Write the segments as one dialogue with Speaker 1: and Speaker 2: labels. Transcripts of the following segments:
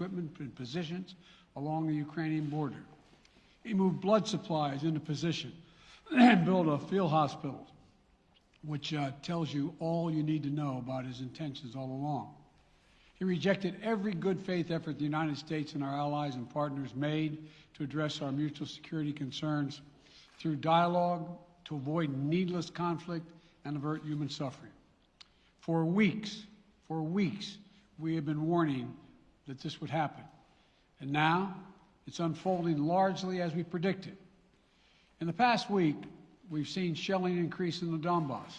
Speaker 1: equipment and positions along the Ukrainian border. He moved blood supplies into position and built a field hospital, which uh, tells you all you need to know about his intentions all along. He rejected every good faith effort the United States and our allies and partners made to address our mutual security concerns through dialogue to avoid needless conflict and avert human suffering. For weeks, for weeks, we have been warning that this would happen. And now it's unfolding largely as we predicted. In the past week, we've seen shelling increase in the Donbass,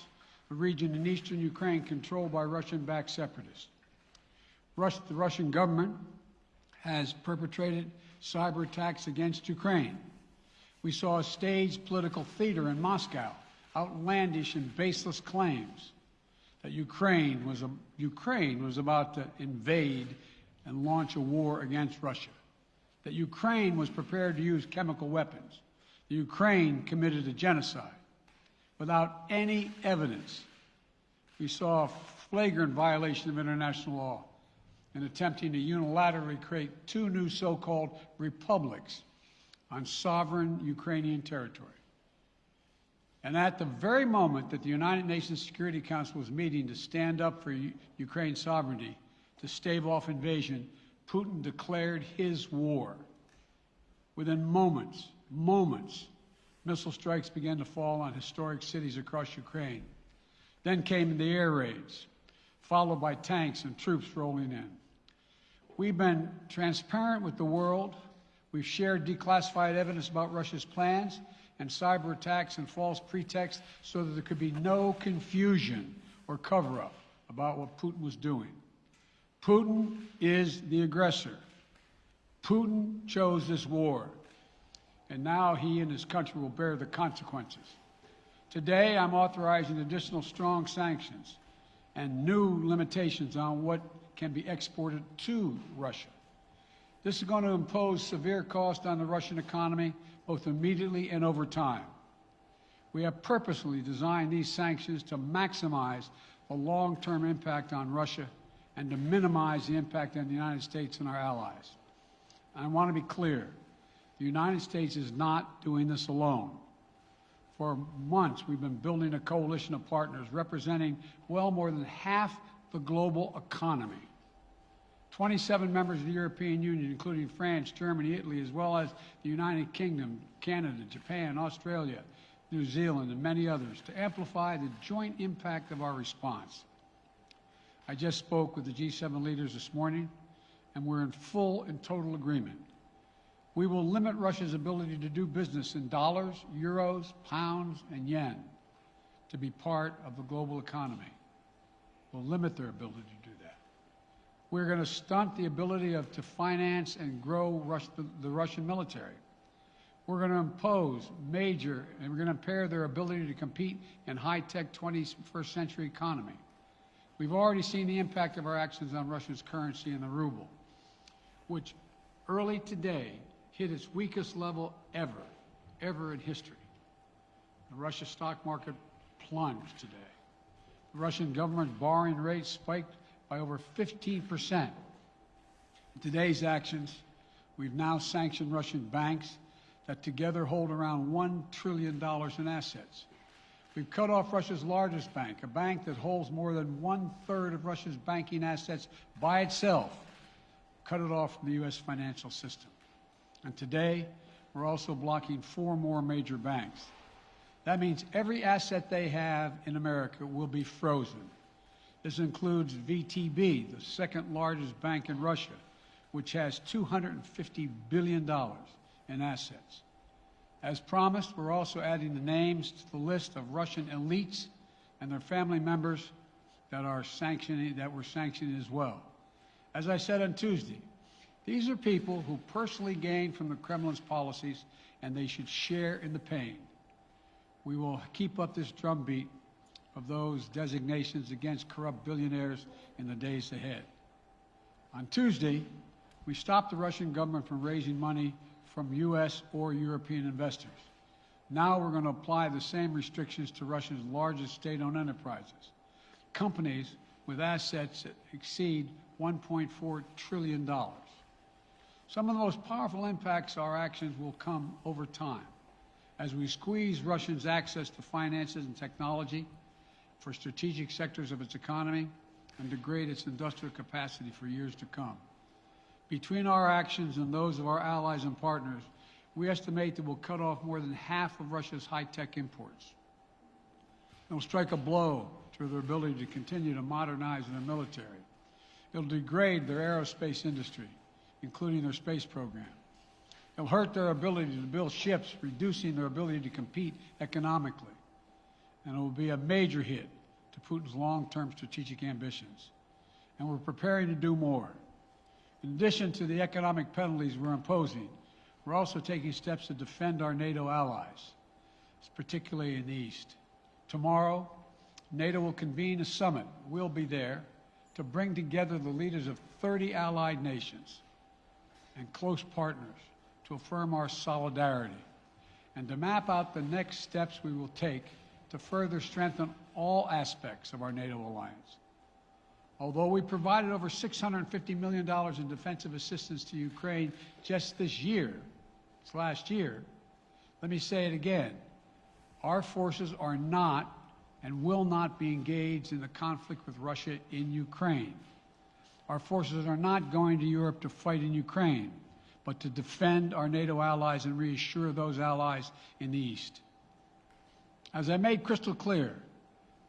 Speaker 1: a region in eastern Ukraine controlled by Russian-backed separatists. Rus the Russian government has perpetrated cyber attacks against Ukraine. We saw a staged political theater in Moscow, outlandish and baseless claims that Ukraine was, a, Ukraine was about to invade and launch a war against Russia, that Ukraine was prepared to use chemical weapons, that Ukraine committed a genocide. Without any evidence, we saw a flagrant violation of international law in attempting to unilaterally create two new so-called republics on sovereign Ukrainian territory. And at the very moment that the United Nations Security Council was meeting to stand up for U Ukraine's sovereignty, to stave off invasion, Putin declared his war. Within moments, moments, missile strikes began to fall on historic cities across Ukraine. Then came the air raids, followed by tanks and troops rolling in. We've been transparent with the world. We've shared declassified evidence about Russia's plans and cyber attacks and false pretexts so that there could be no confusion or cover up about what Putin was doing. Putin is the aggressor. Putin chose this war, and now he and his country will bear the consequences. Today, I'm authorizing additional strong sanctions and new limitations on what can be exported to Russia. This is going to impose severe cost on the Russian economy, both immediately and over time. We have purposely designed these sanctions to maximize the long-term impact on Russia and to minimize the impact on the United States and our allies. I want to be clear. The United States is not doing this alone. For months, we've been building a coalition of partners representing well more than half the global economy. 27 members of the European Union, including France, Germany, Italy, as well as the United Kingdom, Canada, Japan, Australia, New Zealand, and many others, to amplify the joint impact of our response. I just spoke with the G7 leaders this morning, and we're in full and total agreement. We will limit Russia's ability to do business in dollars, euros, pounds, and yen to be part of the global economy. We'll limit their ability to do that. We're going to stunt the ability of to finance and grow Rus the, the Russian military. We're going to impose major, and we're going to impair their ability to compete in high-tech 21st century economy. We've already seen the impact of our actions on Russia's currency and the ruble, which early today hit its weakest level ever, ever in history. The Russia stock market plunged today. The Russian government borrowing rate spiked by over 15 percent. In today's actions, we've now sanctioned Russian banks that together hold around $1 trillion in assets. We've cut off Russia's largest bank, a bank that holds more than one-third of Russia's banking assets by itself, cut it off from the U.S. financial system. And today, we're also blocking four more major banks. That means every asset they have in America will be frozen. This includes VTB, the second largest bank in Russia, which has $250 billion in assets. As promised, we're also adding the names to the list of Russian elites and their family members that are sanctioning that were sanctioned as well. As I said on Tuesday, these are people who personally gain from the Kremlin's policies and they should share in the pain. We will keep up this drumbeat of those designations against corrupt billionaires in the days ahead. On Tuesday, we stopped the Russian government from raising money from U.S. or European investors. Now we're going to apply the same restrictions to Russia's largest state-owned enterprises, companies with assets that exceed $1.4 trillion. Some of the most powerful impacts our actions will come over time as we squeeze Russia's access to finances and technology for strategic sectors of its economy and degrade its industrial capacity for years to come. Between our actions and those of our allies and partners, we estimate that we'll cut off more than half of Russia's high-tech imports. It'll strike a blow to their ability to continue to modernize their military. It'll degrade their aerospace industry, including their space program. It'll hurt their ability to build ships, reducing their ability to compete economically. And it will be a major hit to Putin's long-term strategic ambitions. And we're preparing to do more. In addition to the economic penalties we're imposing, we're also taking steps to defend our NATO allies, particularly in the East. Tomorrow, NATO will convene a summit. We'll be there to bring together the leaders of 30 allied nations and close partners to affirm our solidarity and to map out the next steps we will take to further strengthen all aspects of our NATO alliance. Although we provided over $650 million in defensive assistance to Ukraine just this year, this last year, let me say it again. Our forces are not and will not be engaged in the conflict with Russia in Ukraine. Our forces are not going to Europe to fight in Ukraine, but to defend our NATO allies and reassure those allies in the East. As I made crystal clear,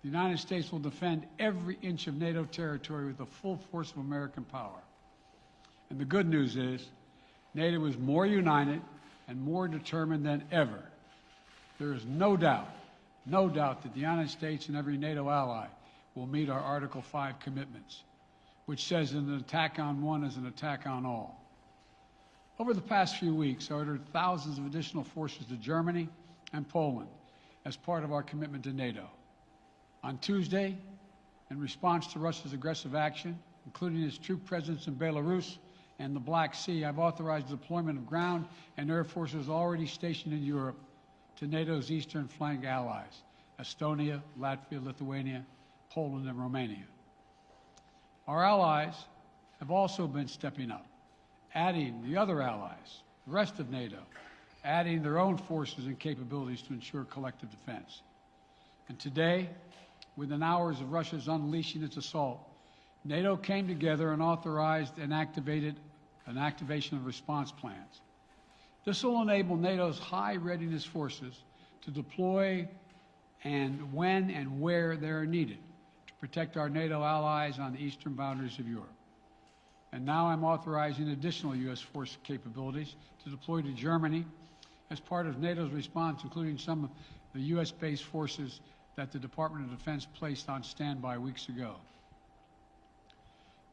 Speaker 1: the United States will defend every inch of NATO territory with the full force of American power. And the good news is, NATO is more united and more determined than ever. There is no doubt, no doubt that the United States and every NATO ally will meet our Article 5 commitments, which says an attack on one is an attack on all. Over the past few weeks, I ordered thousands of additional forces to Germany and Poland as part of our commitment to NATO. On Tuesday, in response to Russia's aggressive action, including its troop presence in Belarus and the Black Sea, I've authorized the deployment of ground and air forces already stationed in Europe to NATO's eastern flank allies, Estonia, Latvia, Lithuania, Poland, and Romania. Our allies have also been stepping up, adding the other allies, the rest of NATO, adding their own forces and capabilities to ensure collective defense. And today, within hours of Russia's unleashing its assault, NATO came together and authorized and activated an activation of response plans. This will enable NATO's high readiness forces to deploy and when and where they are needed to protect our NATO allies on the eastern boundaries of Europe. And now I'm authorizing additional U.S. force capabilities to deploy to Germany as part of NATO's response, including some of the U.S.-based forces that the Department of Defense placed on standby weeks ago.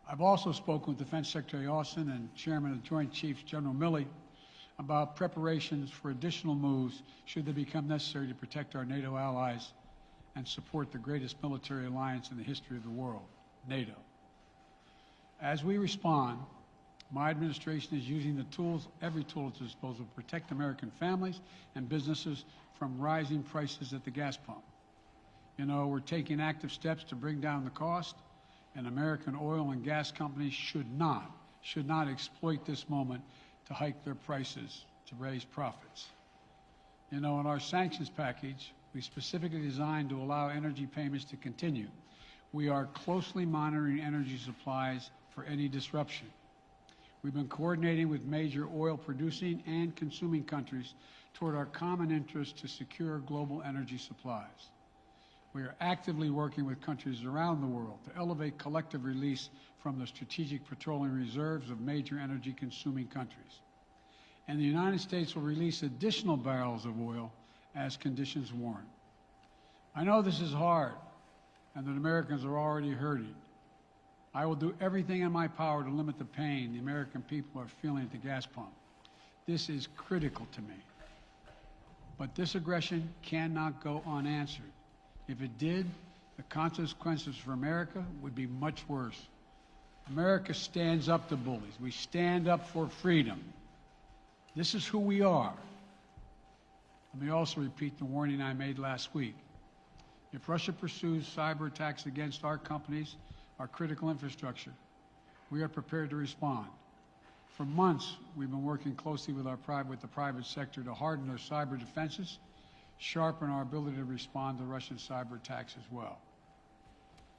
Speaker 1: I've also spoken with Defense Secretary Austin and Chairman of the Joint Chiefs, General Milley, about preparations for additional moves should they become necessary to protect our NATO allies and support the greatest military alliance in the history of the world, NATO. As we respond, my administration is using the tools, every tool at its disposal to protect American families and businesses from rising prices at the gas pump. You know, we're taking active steps to bring down the cost, and American oil and gas companies should not, should not exploit this moment to hike their prices to raise profits. You know, in our sanctions package, we specifically designed to allow energy payments to continue. We are closely monitoring energy supplies for any disruption. We've been coordinating with major oil producing and consuming countries toward our common interest to secure global energy supplies. We are actively working with countries around the world to elevate collective release from the strategic petroleum reserves of major energy consuming countries. And the United States will release additional barrels of oil as conditions warrant. I know this is hard and that Americans are already hurting. I will do everything in my power to limit the pain the American people are feeling at the gas pump. This is critical to me. But this aggression cannot go unanswered. If it did, the consequences for America would be much worse. America stands up to bullies. We stand up for freedom. This is who we are. Let me also repeat the warning I made last week. If Russia pursues cyber attacks against our companies, our critical infrastructure, we are prepared to respond. For months, we've been working closely with our with the private sector to harden our cyber defenses, sharpen our ability to respond to Russian cyber attacks as well.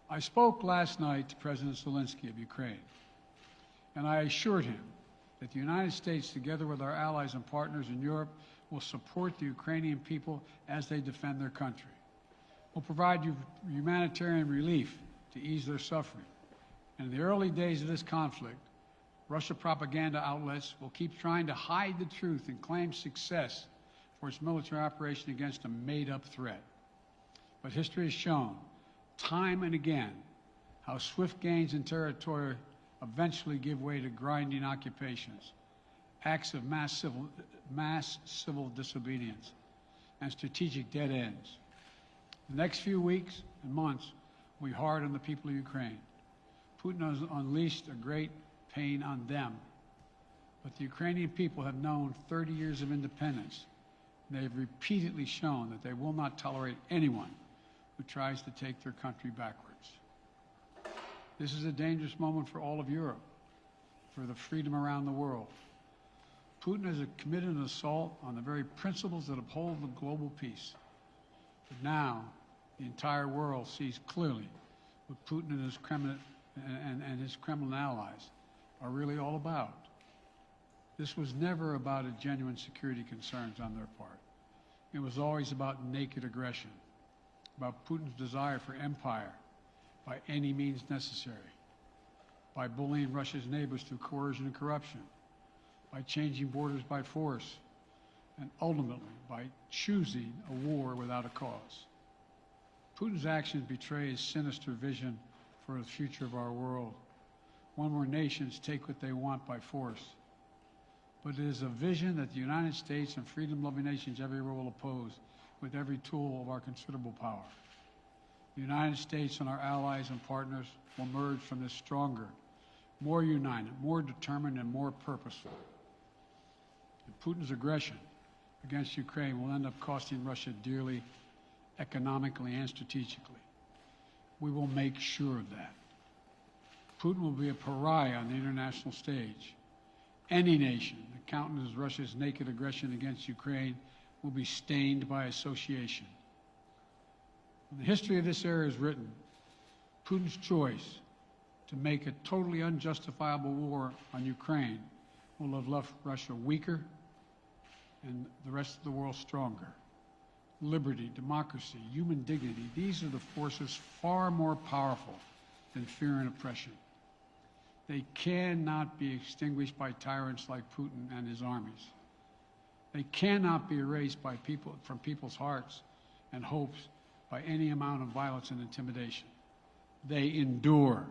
Speaker 1: I spoke last night to President Zelensky of Ukraine, and I assured him that the United States, together with our allies and partners in Europe, will support the Ukrainian people as they defend their country. We'll provide you humanitarian relief to ease their suffering. And in the early days of this conflict, Russia propaganda outlets will keep trying to hide the truth and claim success for its military operation against a made-up threat. But history has shown, time and again, how swift gains in territory eventually give way to grinding occupations, acts of mass civil, mass civil disobedience, and strategic dead ends. The next few weeks and months will be hard on the people of Ukraine. Putin has unleashed a great pain on them. But the Ukrainian people have known 30 years of independence. And they have repeatedly shown that they will not tolerate anyone who tries to take their country backwards. This is a dangerous moment for all of Europe, for the freedom around the world. Putin has committed an assault on the very principles that uphold the global peace. But now, the entire world sees clearly what Putin and his Kremlin, and, and his Kremlin allies are really all about. This was never about a genuine security concerns on their part. It was always about naked aggression, about Putin's desire for empire by any means necessary, by bullying Russia's neighbors through coercion and corruption, by changing borders by force, and ultimately by choosing a war without a cause. Putin's actions betray his sinister vision for the future of our world, one where nations take what they want by force. But it is a vision that the United States and freedom-loving nations everywhere will oppose with every tool of our considerable power. The United States and our allies and partners will emerge from this stronger, more united, more determined, and more purposeful. And Putin's aggression against Ukraine will end up costing Russia dearly, economically and strategically. We will make sure of that. Putin will be a pariah on the international stage. Any nation that countenances Russia's naked aggression against Ukraine will be stained by association. When the history of this era is written, Putin's choice to make a totally unjustifiable war on Ukraine will have left Russia weaker and the rest of the world stronger. Liberty, democracy, human dignity, these are the forces far more powerful than fear and oppression. They cannot be extinguished by tyrants like Putin and his armies. They cannot be erased by people, from people's hearts and hopes by any amount of violence and intimidation. They endure.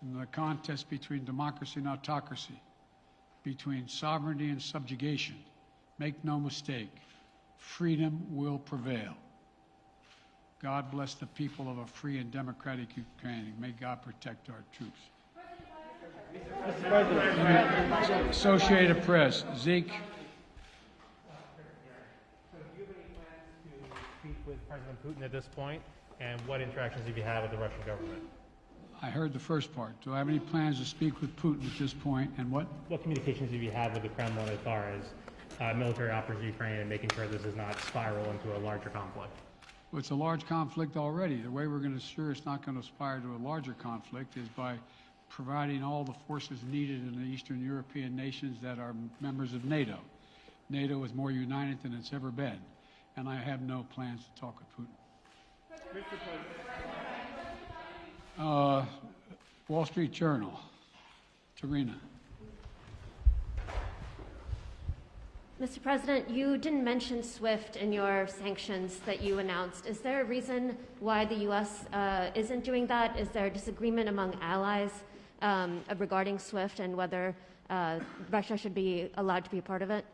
Speaker 1: In the contest between democracy and autocracy, between sovereignty and subjugation, make no mistake, freedom will prevail. God bless the people of a free and democratic Ukraine. May God protect our troops. Associated Press, Zeke.
Speaker 2: So do you have any plans to speak with President Putin at this point? And what interactions have you had with the Russian government?
Speaker 1: I heard the first part. Do I have any plans to speak with Putin at this point, and what?
Speaker 2: What communications have you had with the Kremlin as far as uh, military operations in Ukraine and making sure this does not spiral into a larger conflict?
Speaker 1: Well, it's a large conflict already. The way we're going to ensure it's not going to aspire to a larger conflict is by providing all the forces needed in the Eastern European nations that are members of NATO. NATO is more united than it's ever been, and I have no plans to talk with Putin. Uh, Wall Street Journal, Sabrina.
Speaker 3: Mr. President, you didn't mention SWIFT in your sanctions that you announced. Is there a reason why the U.S. Uh, isn't doing that? Is there a disagreement among allies um, regarding SWIFT and whether uh, Russia should be allowed to be a part of it?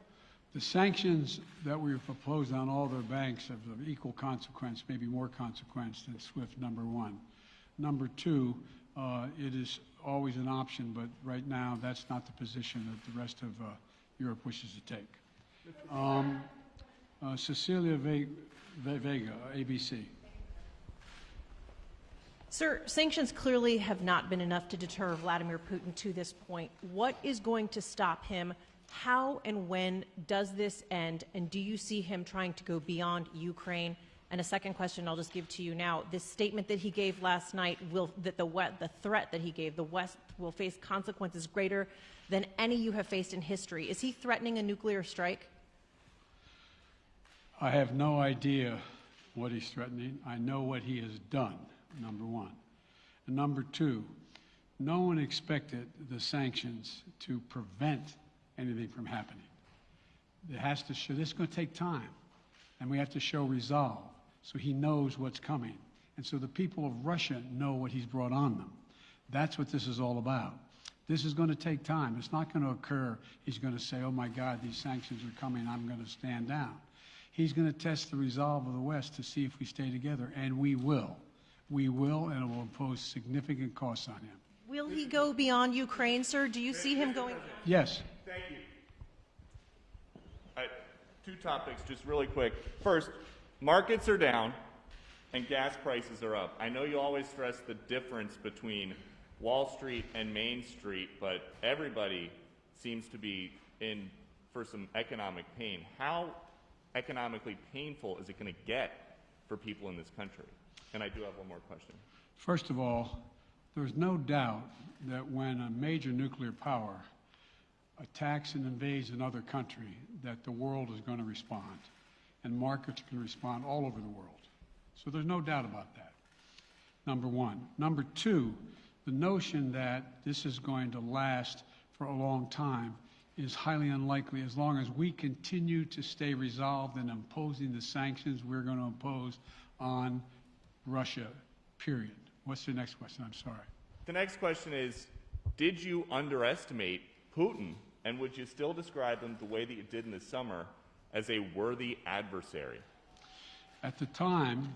Speaker 1: The sanctions that we have proposed on all their banks have of equal consequence, maybe more consequence than SWIFT number one. Number two, uh, it is always an option, but right now that's not the position that the rest of uh, Europe wishes to take. Um, uh, Cecilia Ve- Ve- Vega, ABC.
Speaker 4: Sir, sanctions clearly have not been enough to deter Vladimir Putin to this point. What is going to stop him? How and when does this end? And do you see him trying to go beyond Ukraine? And a second question I'll just give to you now. This statement that he gave last night will that the the threat that he gave the West will face consequences greater than any you have faced in history. Is he threatening a nuclear strike?
Speaker 1: I have no idea what he's threatening. I know what he has done, number one. And number two, no one expected the sanctions to prevent anything from happening. It has to show, this is going to take time, and we have to show resolve so he knows what's coming. And so the people of Russia know what he's brought on them. That's what this is all about. This is going to take time. It's not going to occur. He's going to say, oh my God, these sanctions are coming. I'm going to stand down. He's going to test the resolve of the West to see if we stay together, and we will. We will, and it will impose significant costs on him.
Speaker 4: Will he go beyond Ukraine, sir? Do you see him going?
Speaker 1: Yes,
Speaker 5: Thank you. All right, two topics, just really quick. First, markets are down and gas prices are up. I know you always stress the difference between Wall Street and Main Street, but everybody seems to be in for some economic pain. How economically painful is it going to get for people in this country? And I do have one more question.
Speaker 1: First of all, there's no doubt that when a major nuclear power attacks and invades another country, that the world is going to respond, and markets can respond all over the world. So there's no doubt about that. Number one. Number two, the notion that this is going to last for a long time is highly unlikely as long as we continue to stay resolved in imposing the sanctions we're going to impose on Russia, period. What's the next question? I'm sorry.
Speaker 5: The next question is Did you underestimate Putin, and would you still describe him the way that you did in the summer as a worthy adversary?
Speaker 1: At the time,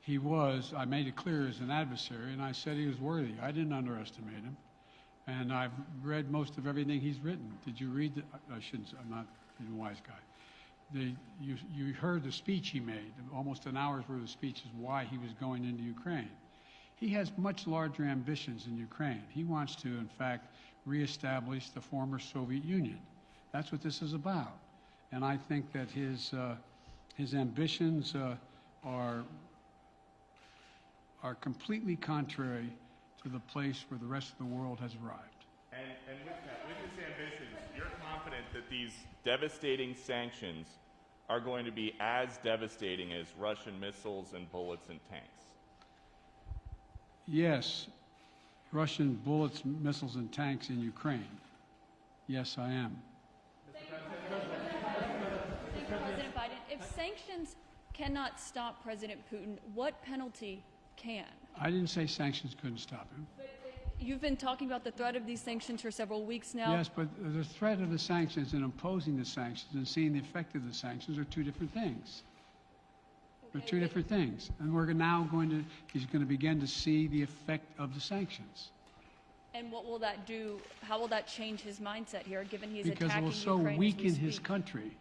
Speaker 1: he was, I made it clear, as an adversary, and I said he was worthy. I didn't underestimate him. And I've read most of everything he's written. Did you read? The, I shouldn't. say- I'm not a wise guy. The, you, you heard the speech he made, almost an hour's worth of speeches, why he was going into Ukraine. He has much larger ambitions in Ukraine. He wants to, in fact, reestablish the former Soviet Union. That's what this is about. And I think that his, uh, his ambitions uh, are, are completely contrary to the place where the rest of the world has arrived.
Speaker 5: And, and with, that, with his ambitions, you're confident that these devastating sanctions are going to be as devastating as Russian missiles and bullets and tanks?
Speaker 1: Yes, Russian bullets, missiles, and tanks in Ukraine. Yes, I am.
Speaker 6: Thank you, President Biden. If sanctions cannot stop President Putin, what penalty can?
Speaker 1: I didn't say sanctions couldn't stop him.
Speaker 6: You've been talking about the threat of these sanctions for several weeks now.
Speaker 1: Yes, but the threat of the sanctions and imposing the sanctions and seeing the effect of the sanctions are two different things. They're two different things. And we're now going to, he's going to begin to see the effect of the sanctions.
Speaker 6: And what will that do? How will that change his mindset here, given he's
Speaker 1: Because it
Speaker 6: attacking
Speaker 1: will so
Speaker 6: Ukraine
Speaker 1: weaken his country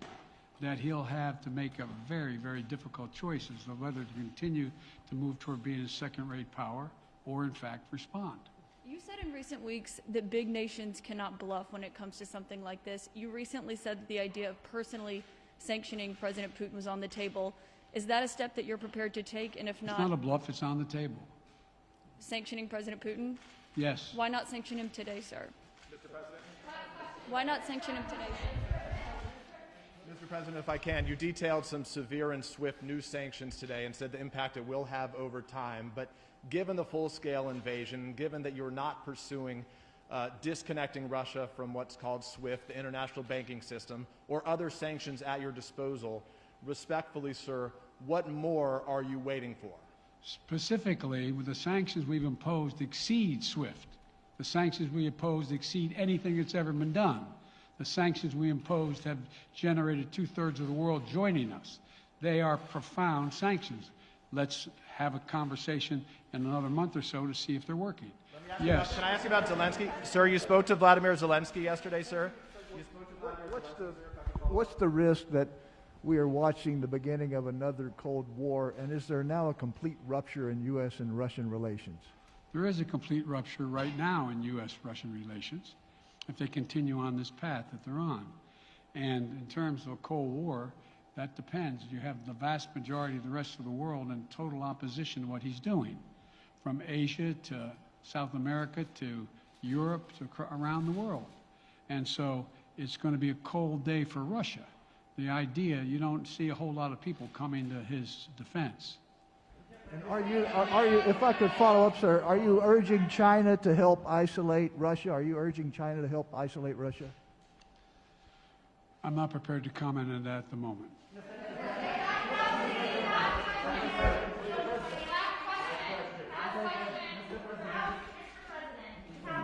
Speaker 1: that he'll have to make a very, very difficult choice as to whether to continue to move toward being a second-rate power or, in fact, respond.
Speaker 6: You said in recent weeks that big nations cannot bluff when it comes to something like this. You recently said that the idea of personally sanctioning President Putin was on the table. Is that a step that you're prepared to take? And if not,
Speaker 1: It's not a bluff, it's on the table.
Speaker 6: sanctioning President Putin?
Speaker 1: Yes.
Speaker 6: Why not sanction him today, sir? Mr. President? Why not sanction him today, sir?
Speaker 7: President, if I can, you detailed some severe and swift new sanctions today and said the impact it will have over time. But given the full scale invasion, given that you're not pursuing uh, disconnecting Russia from what's called SWIFT, the international banking system, or other sanctions at your disposal, respectfully, sir, what more are you waiting for?
Speaker 1: Specifically, with the sanctions we've imposed exceed SWIFT. The sanctions we imposed exceed anything that's ever been done. The sanctions we imposed have generated two-thirds of the world joining us. They are profound sanctions. Let's have a conversation in another month or so to see if they're working. Yes.
Speaker 7: Can I ask you about Zelensky? Sir, you spoke to Vladimir Zelensky yesterday, sir?
Speaker 8: What's the, what's the risk that we are watching the beginning of another Cold War? And is there now a complete rupture in U.S. and Russian relations?
Speaker 1: There is a complete rupture right now in U.S.-Russian relations if they continue on this path that they're on. And in terms of a Cold War, that depends. You have the vast majority of the rest of the world in total opposition to what he's doing, from Asia to South America to Europe to around the world. And so it's going to be a cold day for Russia. The idea, you don't see a whole lot of people coming to his defense.
Speaker 8: And are you, are, are you, if I could follow up, sir, are you urging China to help isolate Russia? Are you urging China to help isolate Russia?
Speaker 1: I'm not prepared to comment on that at the moment.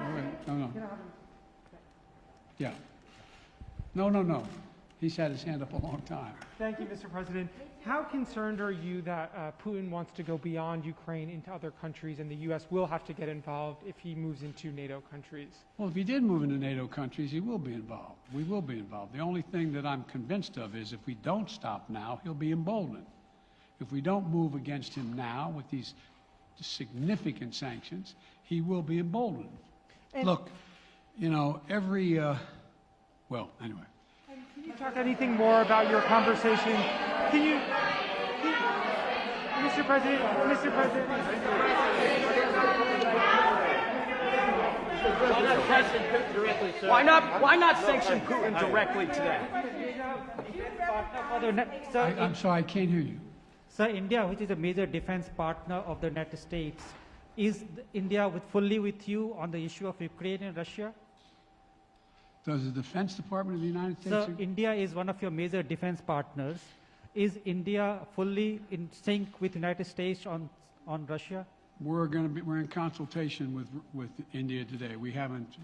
Speaker 1: All right, No, no. Yeah. No, no, no. He's had his hand up a long time.
Speaker 9: Thank you, Mr. President. How concerned are you that uh, Putin wants to go beyond Ukraine into other countries and the U.S. will have to get involved if he moves into NATO countries?
Speaker 1: Well, if he did move into NATO countries, he will be involved. We will be involved. The only thing that I'm convinced of is if we don't stop now, he'll be emboldened. If we don't move against him now with these significant sanctions, he will be emboldened. Look, you know, every, uh, well, anyway.
Speaker 9: Can you talk anything more about your conversation? Can you, can- Mr. President, Mr. President,
Speaker 10: Why not, why not sanction Putin directly today?
Speaker 11: For the net-
Speaker 1: I,
Speaker 11: Sir,
Speaker 1: I'm sorry, I can't hear you.
Speaker 11: sir, India, which is a major defense partner of the United States, is India with fully with you on the issue of Ukraine and Russia?
Speaker 1: Does the Defense Department of the United States?
Speaker 11: Sir, India is one of your major defense partners. Is India fully in sync with the United States on, on Russia?
Speaker 1: We're going to be, we're in consultation with, with India today. We haven't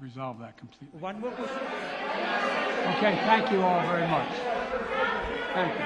Speaker 1: resolved that completely.
Speaker 11: One more question.
Speaker 1: Okay, thank you all very much. Thank you.